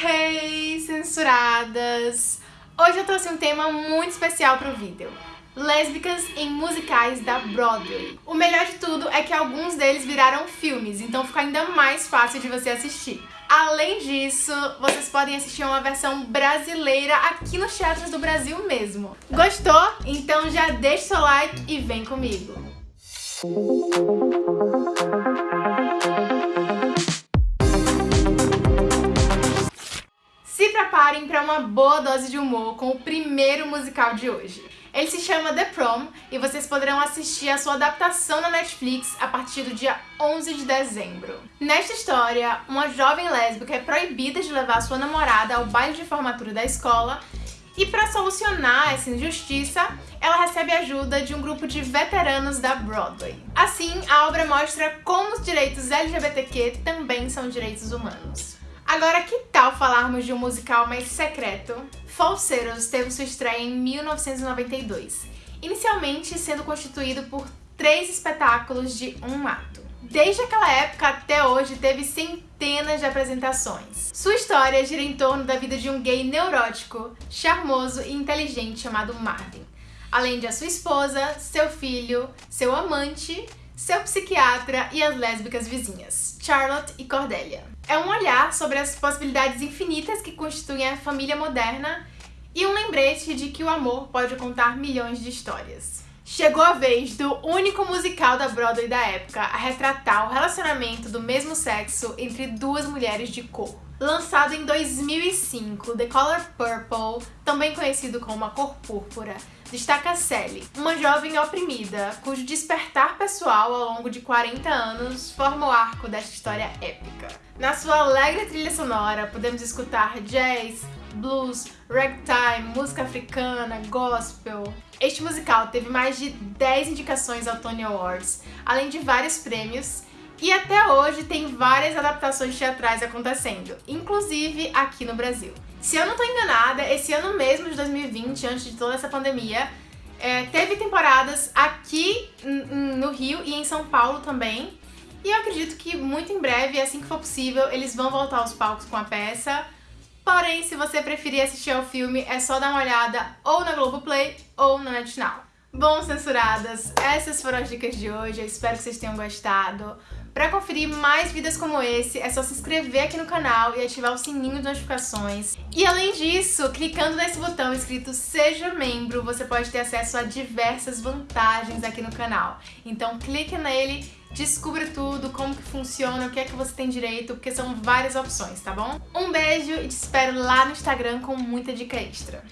Hey, censuradas! Hoje eu trouxe um tema muito especial para o vídeo. Lésbicas em musicais da Broadway. O melhor de tudo é que alguns deles viraram filmes, então fica ainda mais fácil de você assistir. Além disso, vocês podem assistir uma versão brasileira aqui nos teatros do Brasil mesmo. Gostou? Então já deixa seu like e vem comigo! Se para uma boa dose de humor com o primeiro musical de hoje. Ele se chama The Prom e vocês poderão assistir a sua adaptação na Netflix a partir do dia 11 de dezembro. Nesta história, uma jovem lésbica é proibida de levar sua namorada ao baile de formatura da escola e para solucionar essa injustiça, ela recebe ajuda de um grupo de veteranos da Broadway. Assim, a obra mostra como os direitos LGBTQ também são direitos humanos. Agora, que tal falarmos de um musical mais secreto? Falseiros teve sua estreia em 1992, inicialmente sendo constituído por três espetáculos de um ato. Desde aquela época até hoje teve centenas de apresentações. Sua história gira em torno da vida de um gay neurótico, charmoso e inteligente chamado Marvin, além de sua esposa, seu filho, seu amante seu psiquiatra e as lésbicas vizinhas, Charlotte e Cordelia. É um olhar sobre as possibilidades infinitas que constituem a família moderna e um lembrete de que o amor pode contar milhões de histórias. Chegou a vez do único musical da Broadway da época a retratar o relacionamento do mesmo sexo entre duas mulheres de cor. Lançado em 2005, The Color Purple, também conhecido como A Cor Púrpura, destaca Sally, uma jovem oprimida, cujo despertar pessoal ao longo de 40 anos forma o arco desta história épica. Na sua alegre trilha sonora, podemos escutar jazz, blues, ragtime, música africana, gospel. Este musical teve mais de 10 indicações ao Tony Awards, além de vários prêmios, e até hoje tem várias adaptações teatrais acontecendo, inclusive aqui no Brasil. Se eu não tô enganada, esse ano mesmo de 2020, antes de toda essa pandemia, é, teve temporadas aqui no Rio e em São Paulo também. E eu acredito que muito em breve, assim que for possível, eles vão voltar aos palcos com a peça. Porém, se você preferir assistir ao filme, é só dar uma olhada ou na Globoplay ou na NetNow. Bom, censuradas, essas foram as dicas de hoje, eu espero que vocês tenham gostado. Para conferir mais vídeos como esse, é só se inscrever aqui no canal e ativar o sininho de notificações. E além disso, clicando nesse botão escrito Seja Membro, você pode ter acesso a diversas vantagens aqui no canal. Então clique nele, descubra tudo, como que funciona, o que é que você tem direito, porque são várias opções, tá bom? Um beijo e te espero lá no Instagram com muita dica extra.